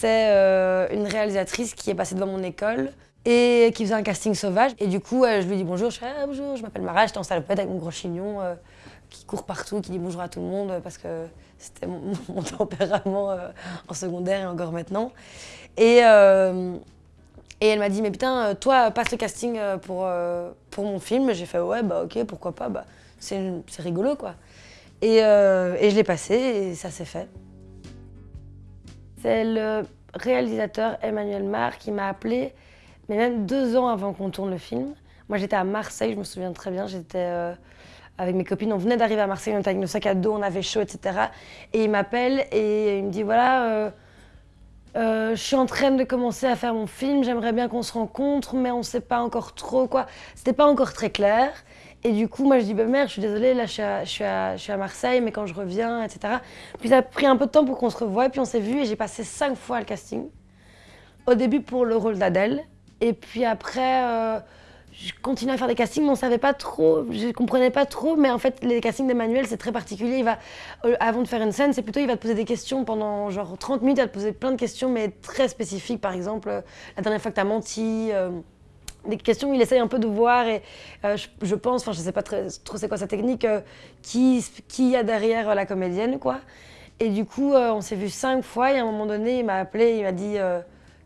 c'est euh, une réalisatrice qui est passée devant mon école et qui faisait un casting sauvage. Et du coup, euh, je lui dis bonjour, je ah, bonjour, je m'appelle Mara, j'étais en salopette avec mon gros chignon euh, qui court partout, qui dit bonjour à tout le monde parce que c'était mon, tempérament en secondaire et encore maintenant. Et, et elle m'a dit mais putain, toi, passe le casting pour, pour mon film. J'ai fait ouais, bah ok, pourquoi pas, bah, c'est rigolo quoi. Et, et je l'ai passé et ça s'est fait. C'est le réalisateur Emmanuel Mar qui m'a appelé, mais même deux ans avant qu'on tourne le film. Moi, j'étais à Marseille, je me souviens très bien. J'étais euh, avec mes copines, on venait d'arriver à Marseille, on était avec nos sacs à dos, on avait chaud, etc. Et il m'appelle et il me dit voilà, euh, euh, je suis en train de commencer à faire mon film, j'aimerais bien qu'on se rencontre, mais on ne sait pas encore trop quoi. C'était pas encore très clair. Et du coup, moi, je dis, bah, merde, je suis désolée, là, je suis, à, je, suis à, je suis à Marseille, mais quand je reviens, etc. Puis ça a pris un peu de temps pour qu'on se revoie, et puis on s'est vu, et j'ai passé cinq fois le casting. Au début pour le rôle d'Adèle, et puis après, euh, je continuais à faire des castings, mais on savait pas trop, je comprenais pas trop, mais en fait, les castings d'Emmanuel, c'est très particulier. Il va, euh, avant de faire une scène, c'est plutôt, il va te poser des questions pendant genre 30 minutes, il va te poser plein de questions, mais très spécifiques. Par exemple, euh, la dernière fois que tu as menti des questions il essaye un peu de voir et euh, je, pense, enfin je sais pas trop c'est quoi sa technique, euh, qui, qui y a derrière euh, la comédienne quoi. Et du coup on s'est vu cinq fois et à un moment donné il m'a appelé, il m'a dit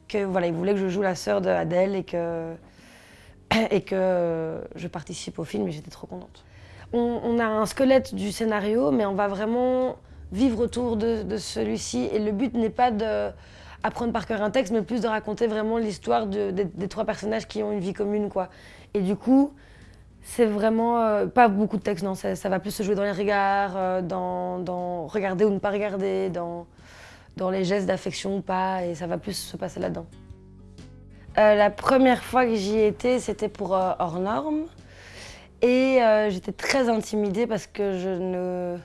que voilà il voulait que je joue la sœur d'Adèle et que, et que je participe au film et j'étais trop contente. On, a un squelette du scénario mais on va vraiment vivre autour de celui-ci et le but n'est pas de apprendre par cœur un texte, mais plus de raconter vraiment l'histoire des, trois personnages qui ont une vie commune. quoi. Et du coup, c'est vraiment euh, pas beaucoup de texte, non, ça, va plus se jouer dans les regards, euh, dans, regarder ou ne pas regarder, dans, dans les gestes d'affection ou pas, et ça va plus se passer là-dedans. Euh, la première fois que j'y étais, c'était pour Hors Normes, et j'étais très intimidée parce que je ne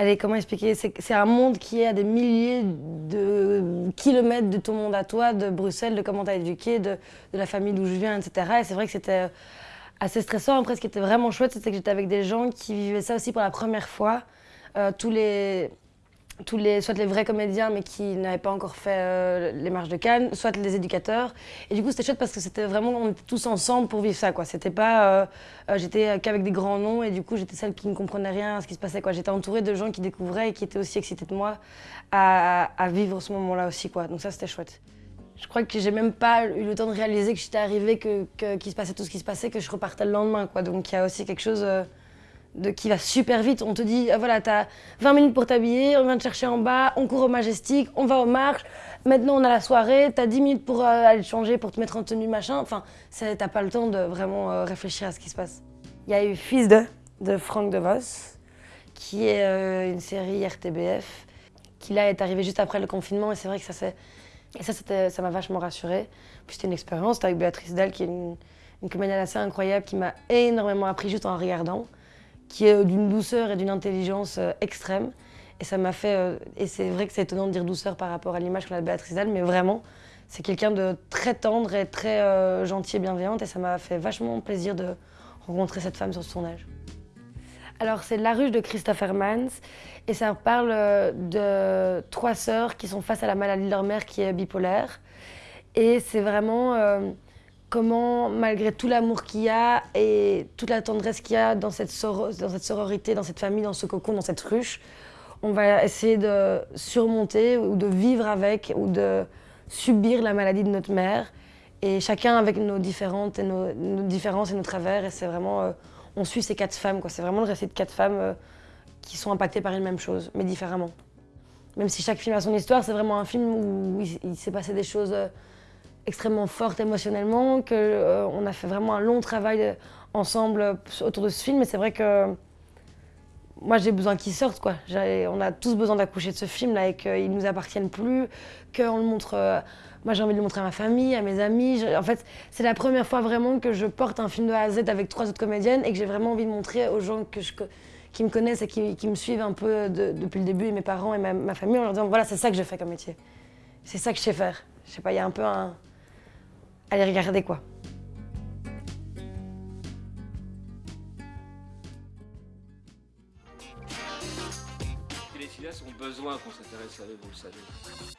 Allez, comment expliquer? C'est un monde qui est à des milliers de kilomètres de ton monde à toi, de Bruxelles, de comment t'as éduqué, de, la famille d'où je viens, etc. Et c'est vrai que c'était assez stressant. Après, ce qui était vraiment chouette, c'était que j'étais avec des gens qui vivaient ça aussi pour la première fois. Euh, tous les tous les, soit les vrais comédiens mais qui n'avaient pas encore fait euh, les marches de Cannes, soit les éducateurs. Et du coup c'était chouette parce que c'était vraiment, on était tous ensemble pour vivre ça quoi. C'était pas, euh, euh, j'étais qu'avec des grands noms et du coup j'étais celle qui ne comprenait rien à ce qui se passait quoi. J'étais entourée de gens qui découvraient et qui étaient aussi excités de moi à, vivre ce moment-là aussi quoi. Donc ça c'était chouette. Je crois que j'ai même pas eu le temps de réaliser que j'étais arrivée, que, qu'il se passait tout ce qui se passait, que je repartais le lendemain quoi. Donc il y a aussi quelque chose de, qui va super vite. On te dit, ah, voilà, t'as 20 minutes pour t'habiller, on vient te chercher en bas, on court au Majestic, on va aux marches, maintenant on a la soirée, t'as 10 minutes pour euh, aller te changer, pour te mettre en tenue, machin. Enfin, t'as pas le temps de vraiment euh, réfléchir à ce qui se passe. Il y a eu Fils de, de Franck qui est euh, une série RTBF, qui là est arrivée juste après le confinement, et c'est vrai que ça c'est... Et ça, ça m'a vachement rassurée. Puis c'était une expérience, avec Béatrice Dalle, qui est une, une comédienne assez incroyable, qui m'a énormément appris juste en regardant qui est d'une douceur et d'une intelligence euh, extrême. Et ça m'a fait, euh, et c'est vrai que c'est étonnant de dire douceur par rapport à l'image qu'on a de Béatrice Dalle, mais vraiment, c'est quelqu'un de très tendre et très euh, gentil et bienveillante, et ça m'a fait vachement plaisir de rencontrer cette femme sur ce tournage. Alors c'est La Ruche de Christopher Mans, et ça parle de trois sœurs qui sont face à la maladie de leur mère qui est bipolaire. Et c'est vraiment comment, malgré tout l'amour qu'il y a et toute la tendresse qu'il y a dans cette, dans cette sororité, dans cette famille, dans ce cocon, dans cette ruche, on va essayer de surmonter ou de vivre avec ou de subir la maladie de notre mère. Et chacun avec nos, différentes et nos, différences et nos travers. Et c'est vraiment, euh, on suit ces quatre femmes. C'est vraiment le récit de quatre femmes euh, qui sont impactées par une même chose, mais différemment. Même si chaque film a son histoire, c'est vraiment un film où il, s'est passé des choses euh, extrêmement forte émotionnellement, qu'on euh, a fait vraiment un long travail euh, ensemble autour de ce film. Et c'est vrai que moi, j'ai besoin qu'il sorte. Quoi. On a tous besoin d'accoucher de ce film-là et qu'il ne nous appartienne plus, qu'on le montre... Euh, moi, j'ai envie de le montrer à ma famille, à mes amis. En fait, c'est la première fois vraiment que je porte un film de A à Z avec trois autres comédiennes et que j'ai vraiment envie de montrer aux gens que je, qui me connaissent et qui, me suivent un peu depuis le début, et mes parents et ma, ma famille, en leur disant voilà, c'est ça que je fais comme métier. C'est ça que je sais faire. Je sais pas, il y a un peu un, Allez regarder quoi. Les cinéastes ont besoin qu'on s'intéresse à eux, vous le savez.